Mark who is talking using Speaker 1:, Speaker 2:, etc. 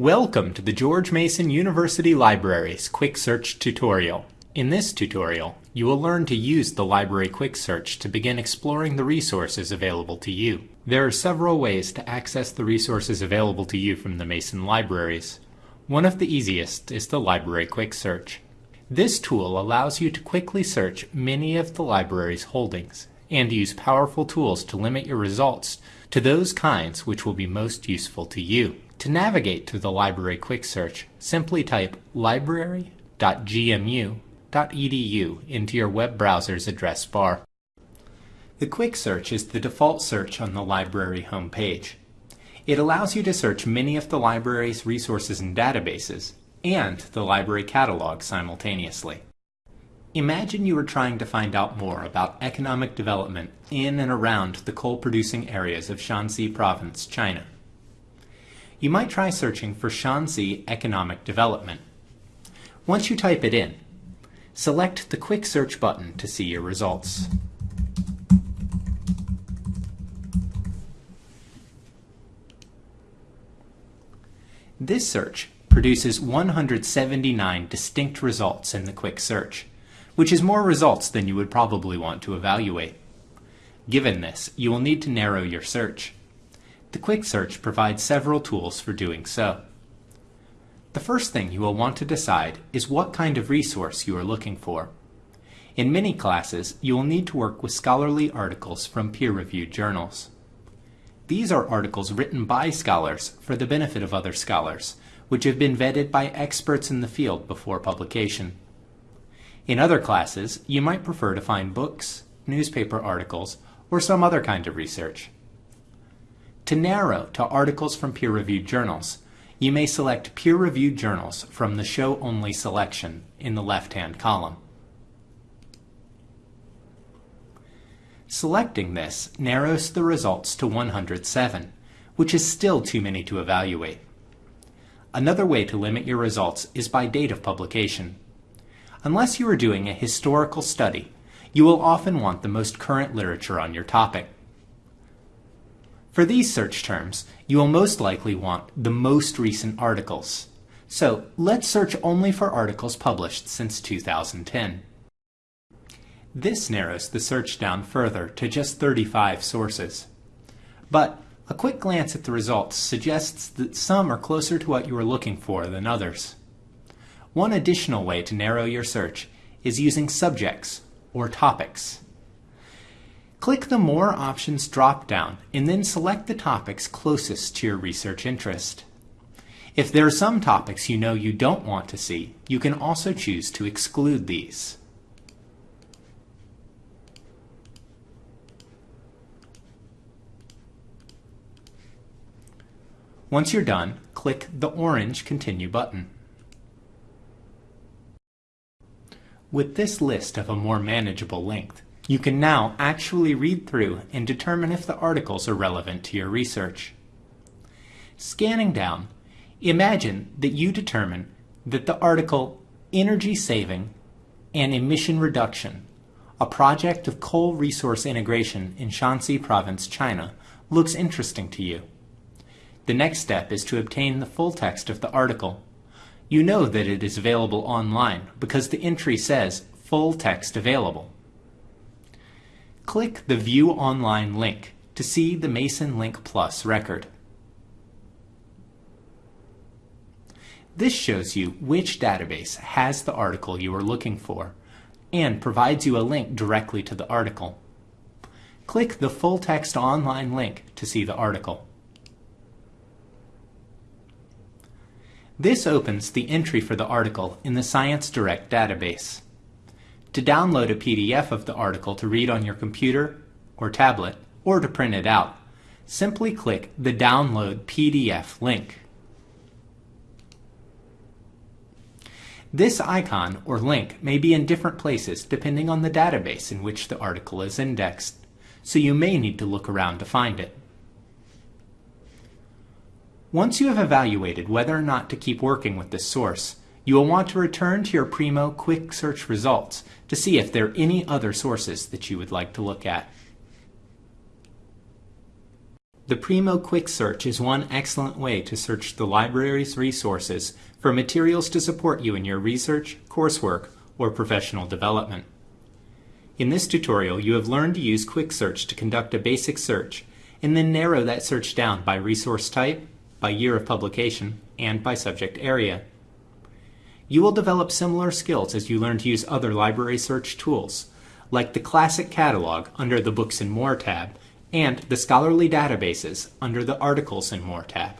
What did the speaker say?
Speaker 1: Welcome to the George Mason University Libraries Quick Search tutorial. In this tutorial, you will learn to use the Library Quick Search to begin exploring the resources available to you. There are several ways to access the resources available to you from the Mason Libraries. One of the easiest is the Library Quick Search. This tool allows you to quickly search many of the library's holdings and use powerful tools to limit your results to those kinds which will be most useful to you. To navigate to the Library Quick Search, simply type library.gmu.edu into your web browser's address bar. The Quick Search is the default search on the library homepage. It allows you to search many of the library's resources and databases, and the library catalog simultaneously. Imagine you were trying to find out more about economic development in and around the coal-producing areas of Shanxi Province, China you might try searching for Shanxi Economic Development. Once you type it in, select the Quick Search button to see your results. This search produces 179 distinct results in the Quick Search, which is more results than you would probably want to evaluate. Given this, you will need to narrow your search. The Quick Search provides several tools for doing so. The first thing you will want to decide is what kind of resource you are looking for. In many classes, you will need to work with scholarly articles from peer-reviewed journals. These are articles written by scholars for the benefit of other scholars, which have been vetted by experts in the field before publication. In other classes, you might prefer to find books, newspaper articles, or some other kind of research. To narrow to articles from peer-reviewed journals, you may select peer-reviewed journals from the Show Only selection in the left-hand column. Selecting this narrows the results to 107, which is still too many to evaluate. Another way to limit your results is by date of publication. Unless you are doing a historical study, you will often want the most current literature on your topic. For these search terms, you will most likely want the most recent articles. So let's search only for articles published since 2010. This narrows the search down further to just 35 sources. But a quick glance at the results suggests that some are closer to what you are looking for than others. One additional way to narrow your search is using subjects, or topics. Click the More Options drop-down and then select the topics closest to your research interest. If there are some topics you know you don't want to see, you can also choose to exclude these. Once you're done, click the orange Continue button. With this list of a more manageable length, you can now actually read through and determine if the articles are relevant to your research. Scanning down, imagine that you determine that the article Energy Saving and Emission Reduction, a project of coal resource integration in Shanxi Province, China, looks interesting to you. The next step is to obtain the full text of the article. You know that it is available online because the entry says full text available. Click the View Online link to see the Mason Link Plus record. This shows you which database has the article you are looking for and provides you a link directly to the article. Click the full text online link to see the article. This opens the entry for the article in the ScienceDirect database. To download a PDF of the article to read on your computer or tablet, or to print it out, simply click the Download PDF link. This icon or link may be in different places depending on the database in which the article is indexed, so you may need to look around to find it. Once you have evaluated whether or not to keep working with this source, you will want to return to your Primo Quick Search results to see if there are any other sources that you would like to look at. The Primo Quick Search is one excellent way to search the library's resources for materials to support you in your research, coursework, or professional development. In this tutorial, you have learned to use Quick Search to conduct a basic search and then narrow that search down by resource type, by year of publication, and by subject area. You will develop similar skills as you learn to use other library search tools, like the Classic Catalog under the Books and More tab, and the Scholarly Databases under the Articles and More tab.